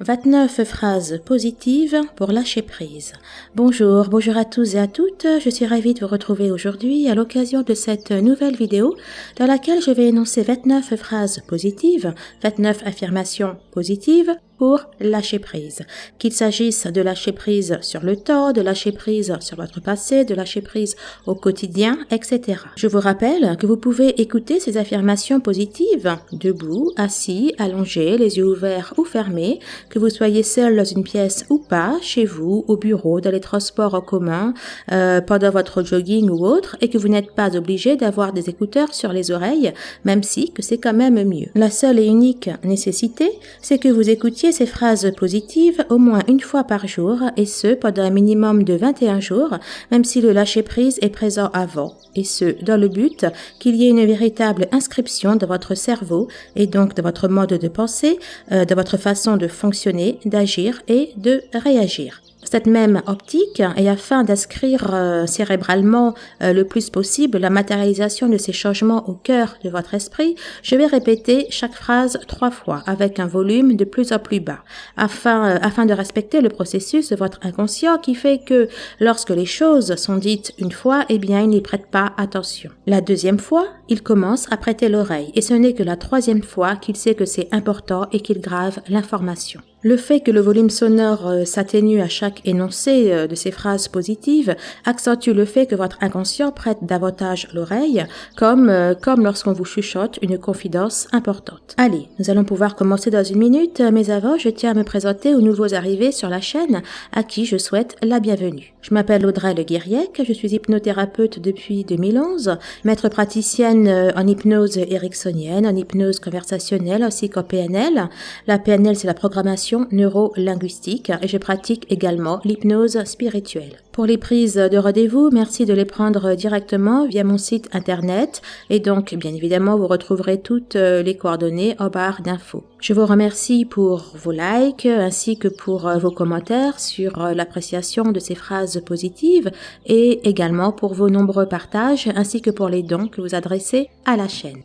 29 phrases positives pour lâcher prise. Bonjour, bonjour à tous et à toutes. Je suis ravie de vous retrouver aujourd'hui à l'occasion de cette nouvelle vidéo dans laquelle je vais énoncer 29 phrases positives, 29 affirmations positives pour lâcher prise. Qu'il s'agisse de lâcher prise sur le temps, de lâcher prise sur votre passé, de lâcher prise au quotidien, etc. Je vous rappelle que vous pouvez écouter ces affirmations positives debout, assis, allongé, les yeux ouverts ou fermés, que vous soyez seul dans une pièce ou pas, chez vous, au bureau, dans les transports en commun, euh, pendant votre jogging ou autre, et que vous n'êtes pas obligé d'avoir des écouteurs sur les oreilles, même si que c'est quand même mieux. La seule et unique nécessité, c'est que vous écoutiez ces phrases positives au moins une fois par jour et ce pendant un minimum de 21 jours, même si le lâcher-prise est présent avant, et ce dans le but qu'il y ait une véritable inscription de votre cerveau et donc de votre mode de pensée, euh, de votre façon de fonctionner, d'agir et de réagir cette même optique et afin d'inscrire euh, cérébralement euh, le plus possible la matérialisation de ces changements au cœur de votre esprit, je vais répéter chaque phrase trois fois avec un volume de plus en plus bas afin, euh, afin de respecter le processus de votre inconscient qui fait que lorsque les choses sont dites une fois, eh bien, il n'y prête pas attention. La deuxième fois, il commence à prêter l'oreille et ce n'est que la troisième fois qu'il sait que c'est important et qu'il grave l'information. Le fait que le volume sonore euh, s'atténue à chaque énoncé euh, de ces phrases positives accentue le fait que votre inconscient prête davantage l'oreille, comme, euh, comme lorsqu'on vous chuchote une confidence importante. Allez, nous allons pouvoir commencer dans une minute, mais avant, je tiens à me présenter aux nouveaux arrivés sur la chaîne, à qui je souhaite la bienvenue. Je m'appelle Audrey Le Guiriec, je suis hypnothérapeute depuis 2011, maître praticienne en hypnose ericksonienne, en hypnose conversationnelle ainsi qu'en PNL. La PNL, c'est la programmation neuro-linguistique et je pratique également l'hypnose spirituelle. Pour les prises de rendez-vous, merci de les prendre directement via mon site internet et donc bien évidemment vous retrouverez toutes euh, les coordonnées en barre d'infos. Je vous remercie pour vos likes ainsi que pour euh, vos commentaires sur euh, l'appréciation de ces phrases positives et également pour vos nombreux partages ainsi que pour les dons que vous adressez à la chaîne.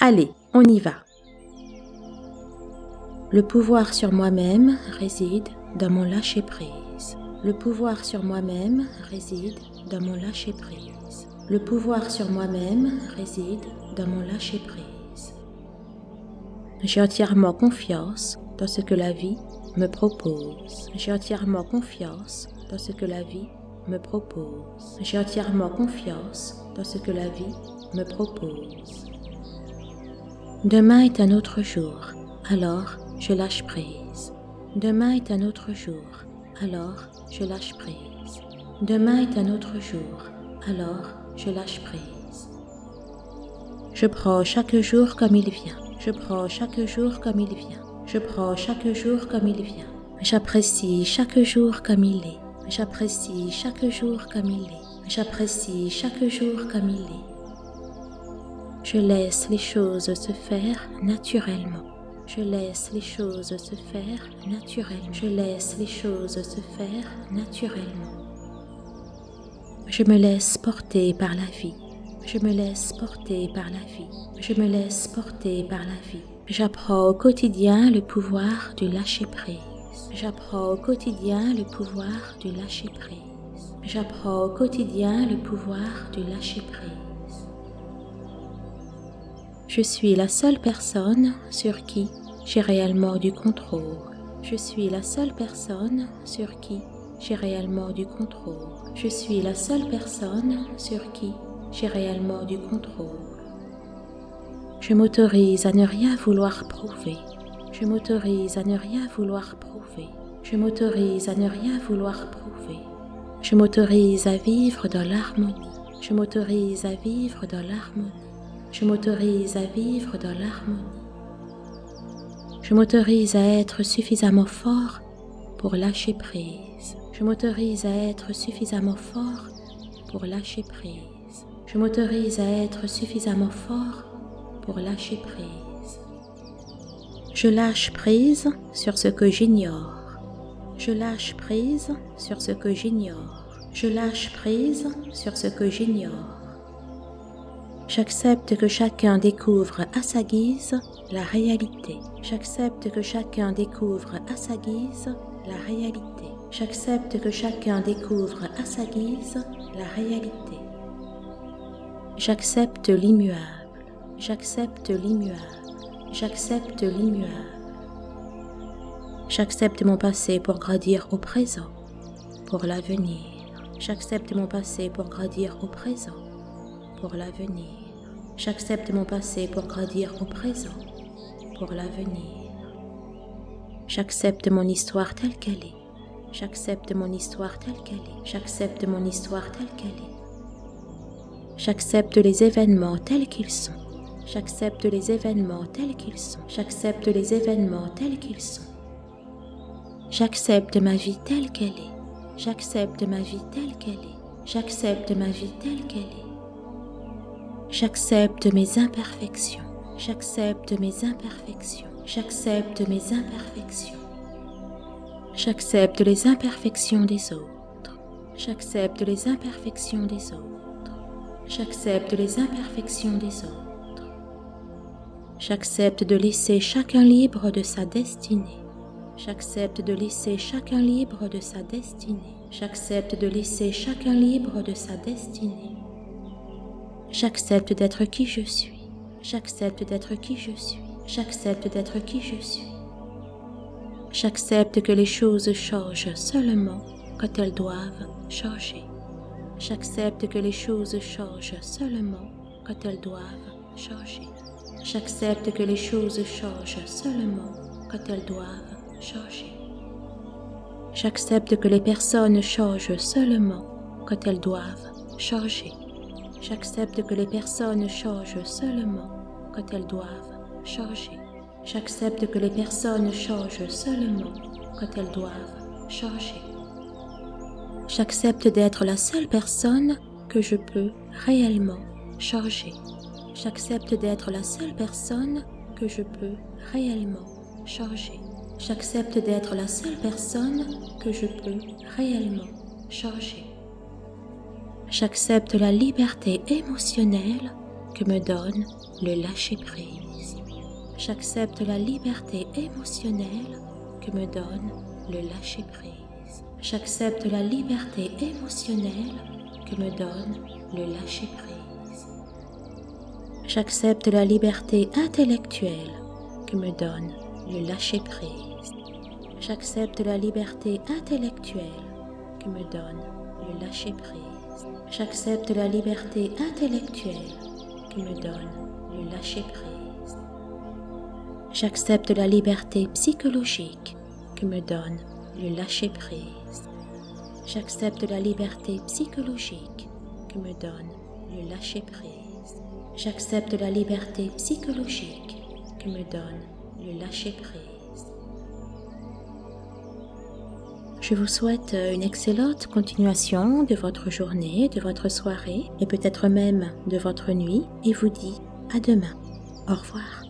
Allez, on y va. Le pouvoir sur moi-même réside dans mon lâcher-prise. Le pouvoir sur moi-même réside dans mon lâcher-prise. Le pouvoir sur moi-même réside dans mon lâcher-prise. J'ai entièrement confiance dans ce que la vie me propose. J'ai entièrement confiance dans ce que la vie me propose. J'ai entièrement confiance dans ce que la vie me propose. Demain est un autre jour, alors je lâche prise. Demain est un autre jour, alors je lâche prise. Demain est un autre jour, alors je lâche prise. Je prends chaque jour comme il vient. Je prends chaque jour comme il vient. Je prends chaque jour comme il vient. J'apprécie chaque jour comme il est. J'apprécie chaque jour comme il est. J'apprécie chaque jour comme il est. Je laisse les choses se faire naturellement. Je laisse les choses se faire naturellement. Je laisse les choses se faire naturellement. Je me laisse porter par la vie. Je me laisse porter par la vie. Je me laisse porter par la vie. J'apprends au quotidien le pouvoir du lâcher-prise. J'apprends au quotidien le pouvoir du lâcher-prise. J'apprends au quotidien le pouvoir du lâcher-prise. Je suis la seule personne sur qui j'ai réellement du contrôle. Je suis la seule personne sur qui j'ai réellement du contrôle. Je suis la seule personne sur qui j'ai réellement du contrôle. Je m'autorise à ne rien vouloir prouver. Je m'autorise à ne rien vouloir prouver. Je m'autorise à ne rien vouloir prouver. Je m'autorise à vivre dans l'harmonie. Je m'autorise à vivre dans l'harmonie. Je m'autorise à vivre dans l'harmonie. Je m'autorise à être suffisamment fort pour lâcher prise. Je m'autorise à être suffisamment fort pour lâcher prise. Je m'autorise à être suffisamment fort pour lâcher prise. Je lâche prise sur ce que j'ignore. Je lâche prise sur ce que j'ignore. Je lâche prise sur ce que j'ignore. J'accepte que chacun découvre à sa guise la réalité. J'accepte que chacun découvre à sa guise la réalité. J'accepte que chacun découvre à sa guise la réalité. J'accepte l'immuable. J'accepte l'immuable. J'accepte l'immuable. J'accepte mon passé pour grandir au présent, pour l'avenir. J'accepte mon passé pour grandir au présent, pour l'avenir. J'accepte mon passé pour grandir au présent, pour l'avenir. J'accepte mon histoire telle qu'elle est. J'accepte mon histoire telle qu'elle est. J'accepte mon histoire telle qu'elle est. J'accepte les événements tels qu'ils sont. J'accepte les événements tels qu'ils sont. J'accepte les événements tels qu'ils sont. J'accepte ma vie telle qu'elle est. J'accepte ma vie telle qu'elle est. J'accepte ma vie telle qu'elle est. J'accepte mes imperfections. J'accepte mes imperfections. J'accepte mes imperfections. J'accepte les imperfections des autres. J'accepte les imperfections des autres. J'accepte les imperfections des autres. J'accepte de laisser chacun libre de sa destinée. J'accepte de laisser chacun libre de sa destinée. J'accepte de laisser chacun libre de sa destinée. J'accepte d'être qui je suis. J'accepte d'être qui je suis. J'accepte d'être qui je suis. J'accepte que les choses changent seulement quand elles doivent changer. J'accepte que les choses changent seulement quand elles doivent changer. J'accepte que les choses changent seulement quand elles doivent changer. J'accepte que les personnes changent seulement quand elles doivent changer. J'accepte que les personnes changent seulement quand elles doivent changer. J'accepte que les personnes changent seulement quand elles doivent changer. J'accepte d'être la seule personne que je peux réellement changer. J'accepte d'être la seule personne que je peux réellement changer. J'accepte d'être la seule personne que je peux réellement changer. J'accepte la liberté émotionnelle que me donne le lâcher-prise. J'accepte la liberté émotionnelle que me donne le lâcher-prise. J'accepte la liberté émotionnelle que me donne le lâcher-prise. J'accepte la liberté intellectuelle que me donne le lâcher-prise. J'accepte la liberté intellectuelle que me donne le lâcher-prise. J'accepte la liberté intellectuelle que me donne le lâcher-prise. J'accepte la liberté psychologique que me donne le lâcher-prise. J'accepte la liberté psychologique que me donne le lâcher-prise. J'accepte la liberté psychologique que me donne le lâcher-prise. Je vous souhaite une excellente continuation de votre journée, de votre soirée et peut-être même de votre nuit et vous dis à demain. Au revoir.